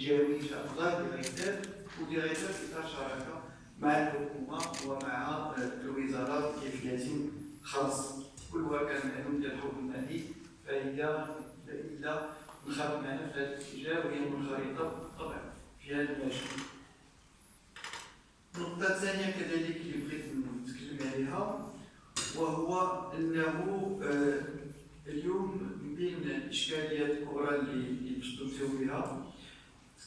شاء الله ديريكتور وديريكتور اطار شراكة مع الحكومة ومع الوزارات كيفيه خاصه كل واحد معلوم ديال الحكم المالي فهي الا نخرج معنا في هذا الاتجاه وهي منخرطة طبعا في هذا المجال النقطة الثانية كذلك اللي بغيت نتكلم عليها وهو أنه آه، اليوم من بين الإشكاليات الكبرى اللي تدرسوا بها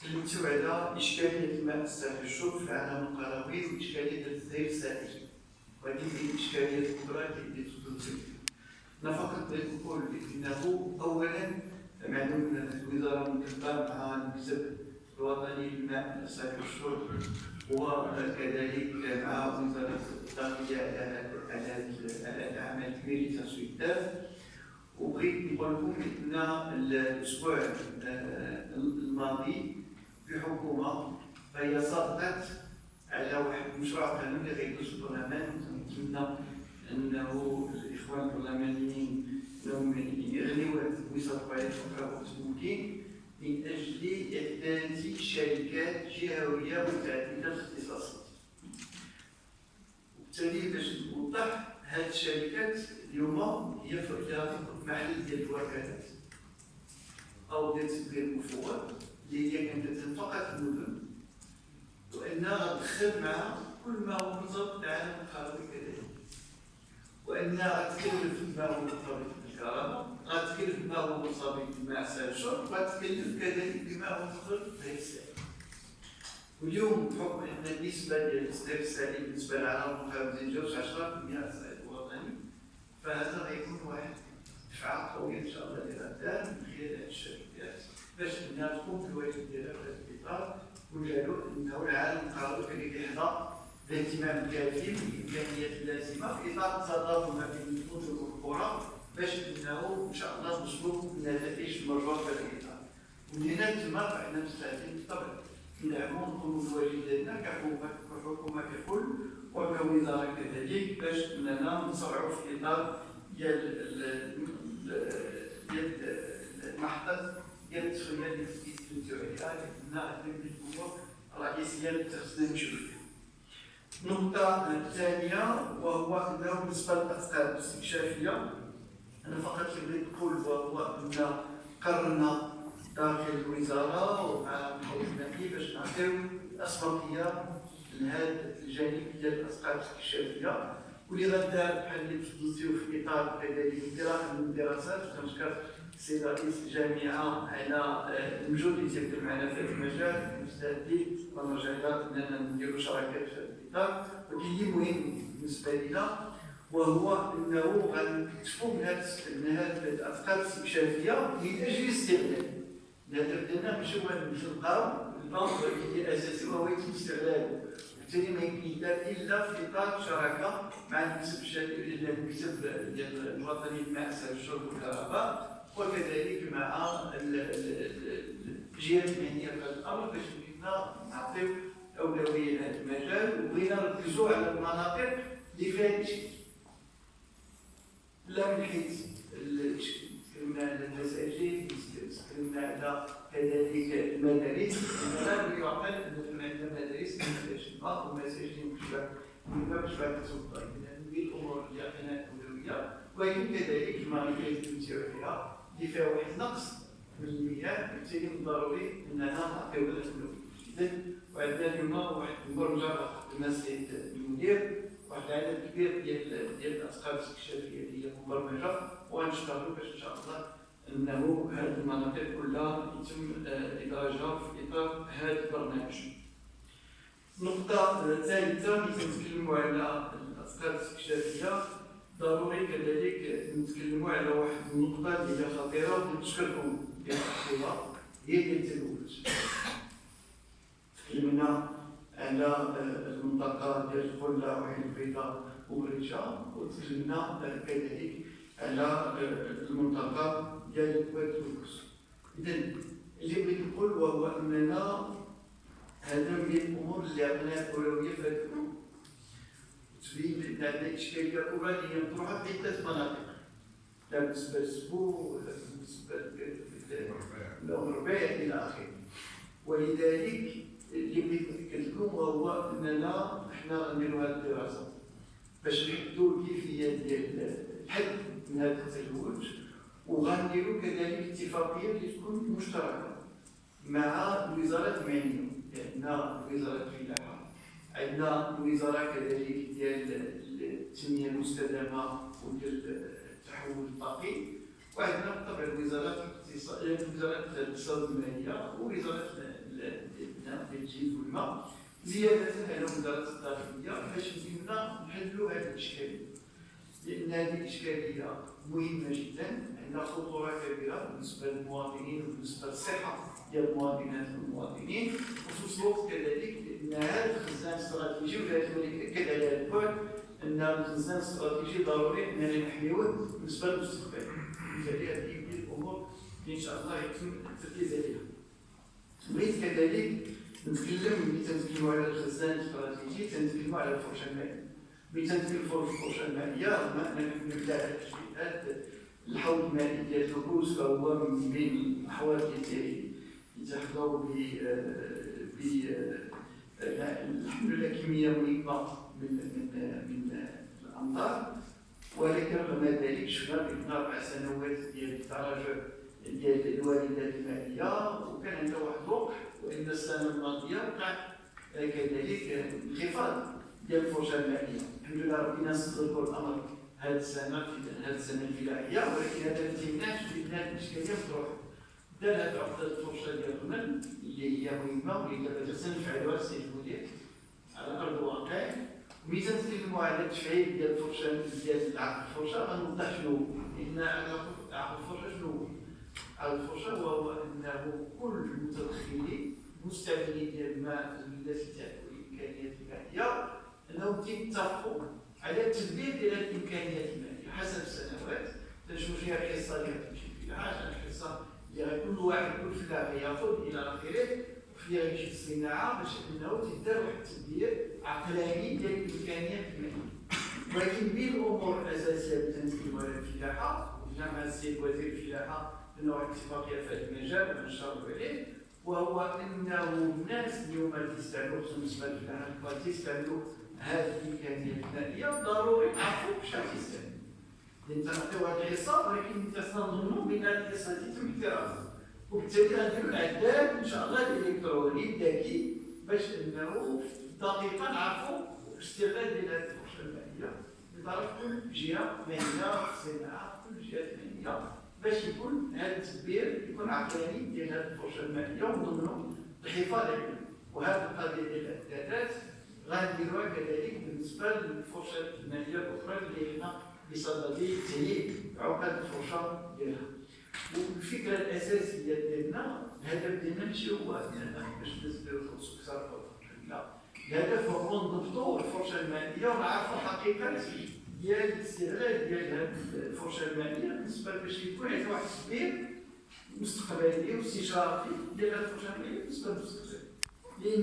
تكلمتوا على إشكالية الماء الساخن الشرب في العالم القروي وإشكالية التزهير السائل وهذه هي الإشكاليات الكبرى اللي بها أنا فقط بغيت نقول أنه أولا معلوم الوزارة مكتبة مع المكتب الوطني للماء الساخن الشرب وكذلك مع وزارة الداخلية على العمل الكبير تسويق الداف وبغيت نقول لكم إن الأسبوع الماضي في حكومه فهي صدقت على واحد المشروع قانوني غيدوز البرلمان. نتمنى أنه الإخوان البرلمانيين انهم يغنيوا الوزاره على وقت ممكن من أجل إحداث شركات جهوية متعددة الاختصاصات. وبالتالي باش نوضح هذه الشركات اليوم هي في محل ديال الوكالات أو ديال تدبير المفوض. اللي هي كانت فقط المدن وأنها غتدخل مع كل ما هو مرتبط بالعالم القروي كذلك وأنها غتكلف ما هو مرتبط بالكهرباء غتكلف بما هو مرتبط سائل الشرب غتكلف كذلك بما هو مرتبط بالغير السائل واليوم بحكم إن النسبة ديال الغير السائل بالنسبة للعالم الخارجي تجاوز 10% السائل الوطني فهذا غيكون واحد دفعه قويه إن شاء الله للغدا من خلال هذه الشركات باش انها تقوم بالواجب ديالها في هذا الإطار وجعلوا انه العالم القروي كان يحظى باهتمام كافي بالامكانيات اللازمة في إطار التضافر ما بين المدن والقرى باش انه إن شاء الله نصبوا النتائج المرجوه في الإطار. ومن هنا تما فاحنا مستعدين بالطبع. ندعموا نقوموا بالواجب ديالنا كحكومه كحكومة ككل وكوزاره كذلك باش إننا نصرعوا في إطار ديال ديال اللي تكلمتوا عليها لأن الأمور الرئيسيه اللي خصنا نمشيو. النقطة الثانية وهو أنه بالنسبة للأفكار الاستكشافية أنا فقط بغيت نقول وهو أن قررنا داخل الوزارة ومع المحافظ باش نعطيو الأسبقية لهذا الجانب ديال الأفكار الاستكشافية واللي غدار بحال اللي تفضلتيو في إطار كذلك دراسة من الدراسات كنشكر السيد رئيس الجامعة على المجهود اللي تيبذل معنا في هذا المجال مستعدين ونرجع اننا نديروا شراكات في هذا الاطار ولكن اللي مهم بالنسبة لنا وهو إنه غنكتفوا من هذه الأفكار الاستكشافية من أجل استغلال الهدف ديالنا ماشي هو نلقاو البنك اللي اساسي وهو يتم استغلاله وبالتالي ما يمكن إلا في إطار شراكة مع المكتب المكتب ديال الوطني للماء الشرب والكهرباء وكذلك مع الجهات في هذا الأمر باش بغينا نعطيو أولوية لهذا المجال وبغينا نركزوا على المناطق اللي فيها لا من حيث تكلمنا على المساجد تكلمنا على كذلك المدارس لا يعقل أن عندنا مدارس ما ومساجد مشبع مشبع كسلطه اذا الأمور اللي عندنا أولوية ولكن كذلك المعرفه اللي تمشيو فيها واحد النقص من المياه بالتالي الضروري اننا نعطيو الاولويه اذا وعندنا اليوم واحد المبرمجه المسجد المدير واحد العدد كبير ديال ديال الافكار الاستكشافية اللي هي مبرمجة. وغنشتغلوا باش إن شاء الله إنه هذه المناطق كلها يتم إدراجها في إطار هذا البرنامج. النقطة الثالثة اللي تنتكلموا على الافكار الاستكشافية؟ ضروري كذلك نتكلموا على واحد النقطة اللي هي خطيرة ديال التحقيقات هي ديال التلوث. تكلمنا على المنطقة ديال الخلة وعين البيضاء وغريشة وتكلمنا كذلك على المنطقة ديال تونس. إذا اللي بغيت نقول وهو أننا هذا من الأمور اللي عندنا أولوية في هذا إشكالية كبرى اللي هي مطروحة في عدة مناطق. لا بالنسبة للسبوع ولا بالنسبة للأم الربيع إلى آخره. ولذلك اللي نأكد لكم هو اننا حنا غنديروا هذه الدراسة باش نحدوا الكيفية ديال الحد من هذا التزوج وغنديروا كذلك اتفاقية اللي تكون مشتركة مع الوزارات المعنية عندنا وزارة الفلاحه عندنا الوزاره كذلك ديال التنميه المستدامه وديال التحول الطاقي وعندنا بالطبع الوزارات الاقتصاد وزارة الاقتصاد المالية ووزارة الجيل والماء زيادة على وزارة الداخليه باش يمكننا نحلوا هذه الاشكاليه لأن هذه الإشكالية مهمة جدا عندها خطورة كبيرة بالنسبة للمواطنين وبالنسبة للصحة ديال المواطنات والمواطنين الوقت كذلك ان هذا الخزان الاستراتيجي ولازم ناكد على هذا البعد أن الخزان الاستراتيجي ضروري اننا نحميوه بالنسبة للمستقبل. بالتالي هذه هي الأمور اللي إن شاء الله يتم التركيز عليها. بغيت كذلك نتكلم ملي تنتكلموا على الخزان الاستراتيجي تنتكلموا على الفرشة المالية. ملي تنتكلموا على الفرشة المالية رغم اننا نبدأ على التشبيهات الحوض المالي ديال الفلوس فهو من بين الأحوال اللي يتحظوا ب ب الحمد لله كمية مهمة من من من الأمطار. ولكن رغم ذلك شفنا بين أربع سنوات ديال التراجع ديال الواردات المالية وكان عندنا واحد الوقت وإن السنة الماضية وقع كذلك انخفاض ديال الفرصه المالية. الحمد لله ربنا سخر الأمر هذه السنة في هذه السنة الفلاحيه ولكن هذا ما تيمنعش بان الاشكاليه تروح عقده الفرصه ديال الرمل اللي هي مهمة واللي دابا تنفعلوها السيد المدير. على ارض الواقع ملي تنتكلموا على التفعيل ديال الفرصه ديال عقد الفرصه غنوضح شنو لأن عقد الفرصه شنو عقد الفرصه وهو أنه كل المتدخلين مستعملين ديال الماء التي تعرف الامكانيات المالية أنهم تيتفقوا على التدبير ديال الإمكانيات المالية. حسب السنوات تنشوفوا فيها الحصه اللي غتمشي فيها الحصه اللي كل واحد كل فلاح ياخذ إلى اخره وفيها يمشي الصناعة باش إنه تدار واحد التدبير عقلاني ديال الامكانيات ولكن بين الأمور الأساسية تنتكلموا على الفلاحة وجمع السيد وزير الفلاحة لنا واحد الاتفاقيه في هذا المجال ونشرب عليه. وهو أنه الناس اليوم اللي تستعملوا بالنسبة للفلاحه تستعملوا هذه الامكانيات الماليه ضروري يعرفوا واش غتستعمل لأن تنعطيو هذه الحصه ولكن تنظنوا بأن الحصه تم احترامها وبالتالي غنديروا العداد إن شاء الله الإلكتروني الذكي باش أنه دقيقه نعرفوا الاستغلال ديال هذه الفرصه الماليه لطرف كل جهة مهنه صناعه كل جهة مهنيه باش يكون هذا التدبير يكون عقلاني ديال هذه الفرصه الماليه ونضمنوا الحفاظ عليها وهذه القضية ديال الأعدادات غنديروها كذلك بالنسبة للفرصه الماليه الأخرى اللي حنا بصدد تهيئ عقد الفرصه ديالها. والفكرة الاساسيه ديالنا الهدف ديالنا ماشي هو اننا باش نديروا فلوس أكثر لا الهدف هو نضبطوا الفرصه الماليه ونعرفوا الحقيقة ديال الاستغلال ديال هذه الفرصه الماليه بالنسبة باش يكون عندنا واحد التدبير مستقبلي واستشرافي ديال هذه الفرصه الماليه بالنسبة للمستقبل